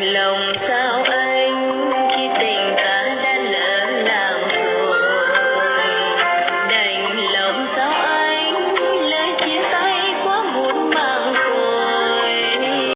lòng sao